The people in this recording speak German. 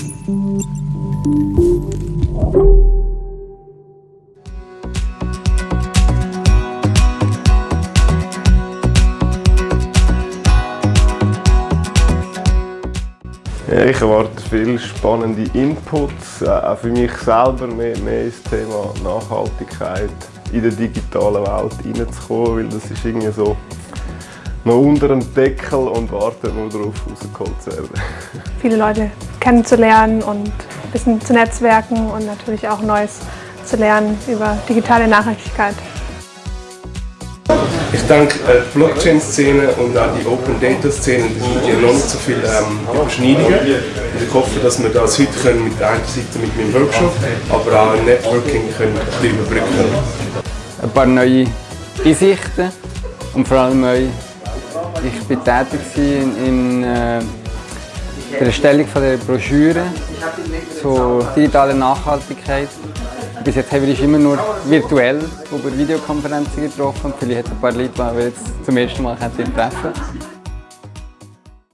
Ich erwarte viele spannende Inputs, äh, auch für mich selber mehr, mehr ins Thema Nachhaltigkeit in der digitalen Welt reinzukommen, weil das ist irgendwie so noch unter dem Deckel und wartet nur darauf, rausgeholt zu werden. Viele Leute kennenzulernen und ein bisschen zu netzwerken und natürlich auch Neues zu lernen über digitale Nachhaltigkeit. Ich denke, äh, die Blockchain-Szene und auch die Open-Data-Szene, da sind ja noch nicht so viele ähm, Überschneidungen. Und ich hoffe, dass wir das heute können mit einer Seite mit meinem Workshop, aber auch im Networking können ein bisschen überbrücken Ein paar neue Einsichten und vor allem neu. Ich bin tätig in, in äh, der Erstellung der Broschüre zur digitalen Nachhaltigkeit. Bis jetzt haben wir uns immer nur virtuell über Videokonferenzen getroffen. Vielleicht hat es ein paar Leute, die wir jetzt zum ersten Mal treffen können.